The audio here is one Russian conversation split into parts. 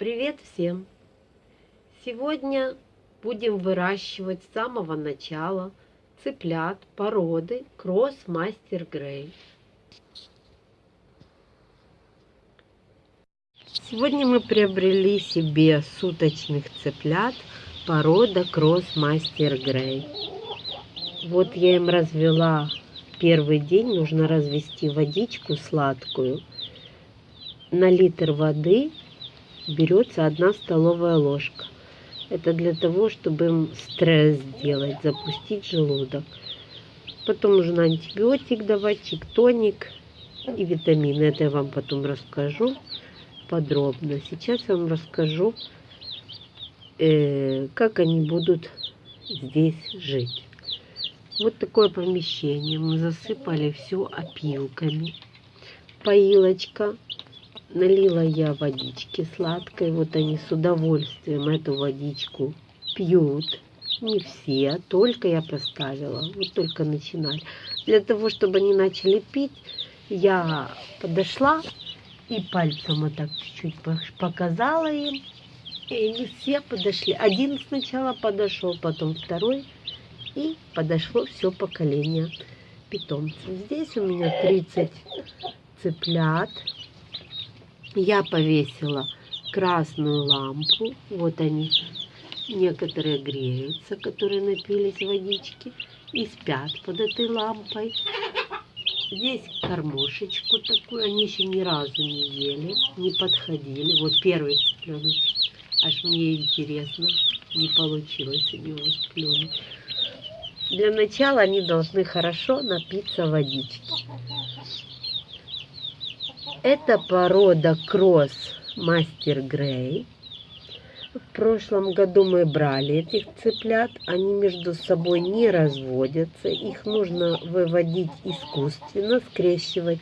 Привет всем! Сегодня будем выращивать с самого начала цыплят породы Кросс Мастер Грей. Сегодня мы приобрели себе суточных цыплят порода Кросс Мастер Грей. Вот я им развела первый день, нужно развести водичку сладкую. На литр воды берется одна столовая ложка. Это для того, чтобы им стресс сделать, запустить желудок. Потом нужно антибиотик давать, чиктоник и витамины. Это я вам потом расскажу подробно. Сейчас я вам расскажу, э, как они будут здесь жить. Вот такое помещение. Мы засыпали все опилками. Поилочка Налила я водички сладкой. Вот они с удовольствием эту водичку пьют. Не все, только я поставила. Вот только начинали. Для того, чтобы они начали пить, я подошла и пальцем вот так чуть-чуть показала им. И они все подошли. Один сначала подошел, потом второй. И подошло все поколение питомцев. Здесь у меня 30 цыплят я повесила красную лампу. Вот они. Некоторые греются, которые напились водички и спят под этой лампой. Здесь кормушечку такую, они еще ни разу не ели, не подходили. Вот первый цыпленочек. Аж мне интересно, не получилось у него сплюнуть. Для начала они должны хорошо напиться водички. Это порода кросс Мастер Грей. В прошлом году мы брали этих цыплят. Они между собой не разводятся. Их нужно выводить искусственно, скрещивать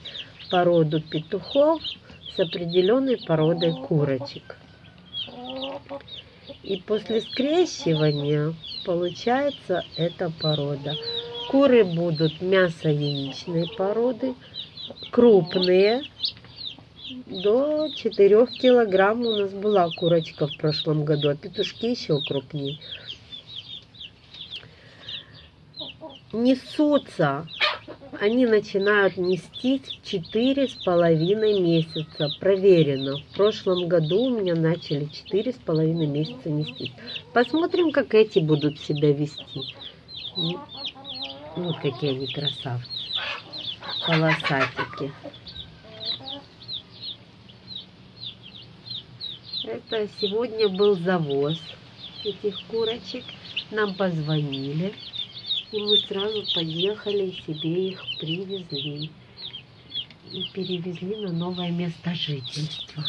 породу петухов с определенной породой курочек. И после скрещивания получается эта порода. Куры будут мясо-яичной породы, крупные, до 4 килограмм у нас была курочка в прошлом году, а петушки еще крупнее. Несутся, они начинают нестись четыре с половиной месяца. Проверено. В прошлом году у меня начали четыре с половиной месяца нестись. Посмотрим, как эти будут себя вести. Вот какие они красавцы. Полосатики. Это сегодня был завоз этих курочек. Нам позвонили, и мы сразу поехали и себе их привезли. И перевезли на новое место жительства.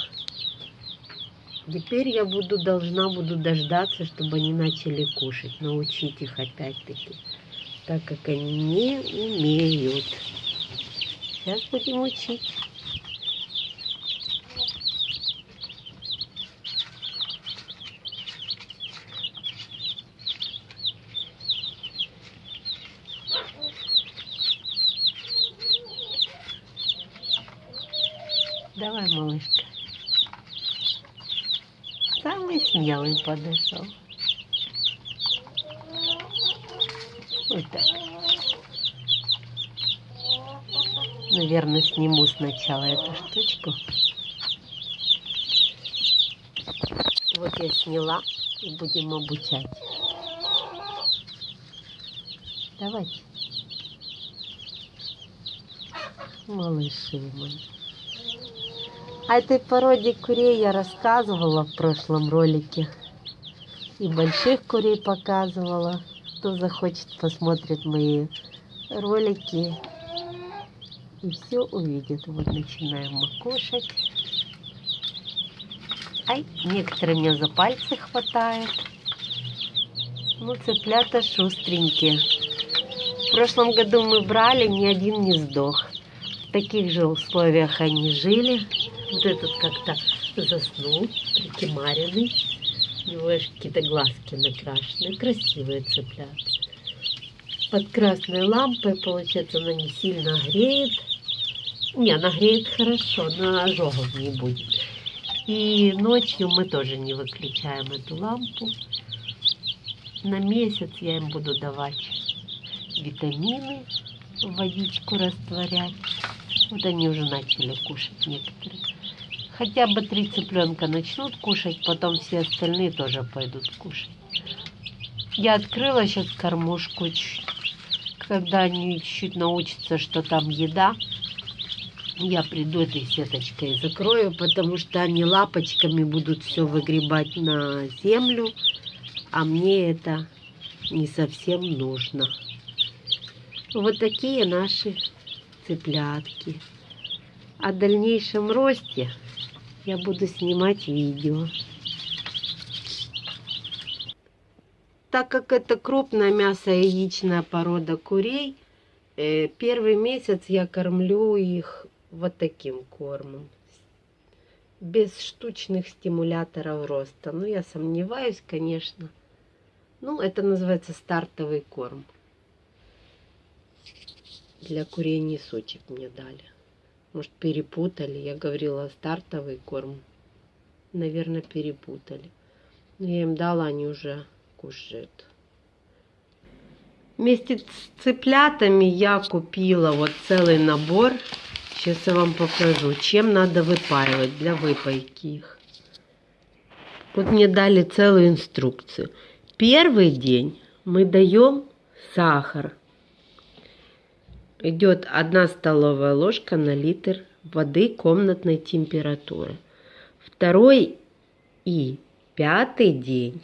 Теперь я буду должна буду дождаться, чтобы они начали кушать, научить их опять-таки, так как они не умеют. Сейчас будем учить. Самый смелый подошел. Вот так. Наверное, сниму сначала эту штучку. Вот я сняла и будем обучать. Давайте. Малыши мои. О этой породе курей я рассказывала в прошлом ролике. И больших курей показывала. Кто захочет, посмотрит мои ролики. И все увидит. Вот начинаем мы кушать. Ай, некоторые меня за пальцы хватает. Ну, цыплята шустренькие. В прошлом году мы брали, ни один не сдох. В таких же условиях они жили. Вот этот как-то заснул, прикимаренный. У него какие-то глазки накрашены. Красивые цыплят. Под красной лампой, получается, она не сильно греет. Не, она греет хорошо, но ожогов не будет. И ночью мы тоже не выключаем эту лампу. На месяц я им буду давать витамины, водичку растворять. Вот они уже начали кушать некоторые. Хотя бы три цыпленка начнут кушать, потом все остальные тоже пойдут кушать. Я открыла сейчас кормушку. Когда они чуть-чуть научатся, что там еда, я приду этой сеточкой и закрою, потому что они лапочками будут все выгребать на землю, а мне это не совсем нужно. Вот такие наши цыплятки. О дальнейшем росте я буду снимать видео. Так как это крупная мясо яичная порода курей, э, первый месяц я кормлю их вот таким кормом. Без штучных стимуляторов роста. Ну, я сомневаюсь, конечно. Ну, это называется стартовый корм. Для курей несочек мне дали. Может, перепутали. Я говорила стартовый корм. Наверное, перепутали. Но я им дала, они уже кушает. Вместе с цыплятами я купила вот целый набор. Сейчас я вам покажу, чем надо выпаивать для выпайки их. Вот мне дали целую инструкцию. Первый день мы даем сахар. Идет одна столовая ложка на литр воды комнатной температуры. Второй и пятый день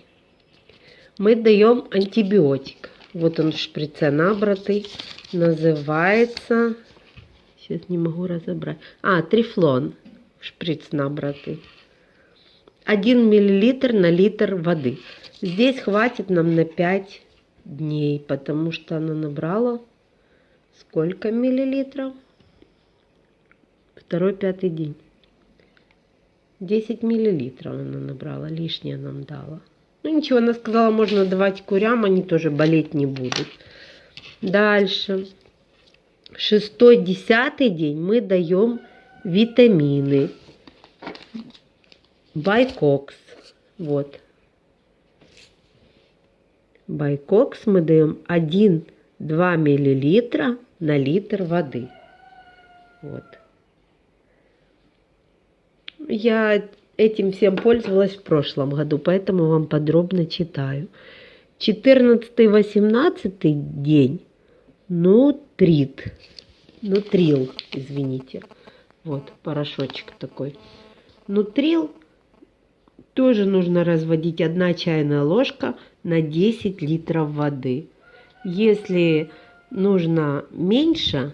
мы даем антибиотик. Вот он в шприце набратый. Называется... Сейчас не могу разобрать. А, трифлон. Шприц набратый. 1 миллилитр на литр воды. Здесь хватит нам на 5 дней, потому что она набрала сколько миллилитров? Второй, пятый день. 10 миллилитров она набрала, лишнее нам дала. Ну ничего, она сказала, можно давать курям, они тоже болеть не будут. Дальше. Шестой, десятый день мы даем витамины. Байкокс. Вот. Байкокс мы даем 1-2 миллилитра на литр воды. Вот. Я этим всем пользовалась в прошлом году, поэтому вам подробно читаю. 14-18 день нутрит, нутрил, извините. Вот порошочек такой. Нутрил тоже нужно разводить 1 чайная ложка на 10 литров воды. Если нужно меньше,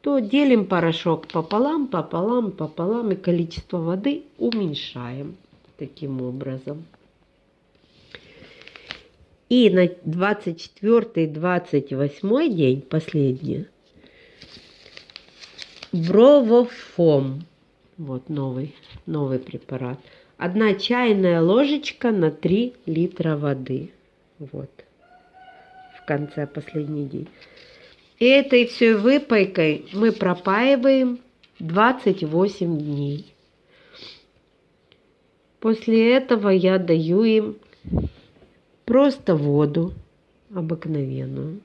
то делим порошок пополам, пополам, пополам и количество воды уменьшаем таким образом. И на 24-28 день, последний, бровофом, вот новый, новый препарат, одна чайная ложечка на 3 литра воды, вот, конце последний день. Этой всей выпайкой мы пропаиваем 28 дней. После этого я даю им просто воду обыкновенную.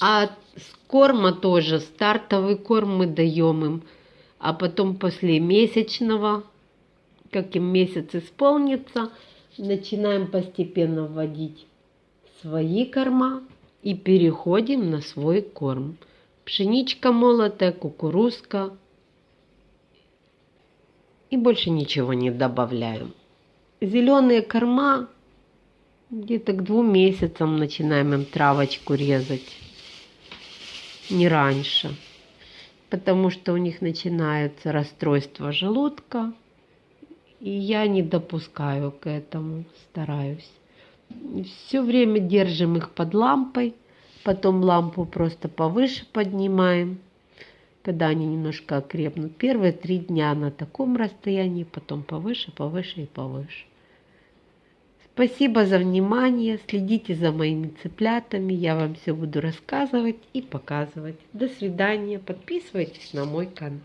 А с корма тоже, стартовый корм мы даем им, а потом после месячного, как им месяц исполнится, начинаем постепенно вводить свои корма и переходим на свой корм. Пшеничка молотая, кукурузка. И больше ничего не добавляем. Зеленые корма где-то к двум месяцам начинаем им травочку резать. Не раньше. Потому что у них начинается расстройство желудка, и я не допускаю к этому, стараюсь. Все время держим их под лампой, потом лампу просто повыше поднимаем, когда они немножко окрепнут. Первые три дня на таком расстоянии, потом повыше, повыше и повыше. Спасибо за внимание. Следите за моими цыплятами. Я вам все буду рассказывать и показывать. До свидания. Подписывайтесь на мой канал.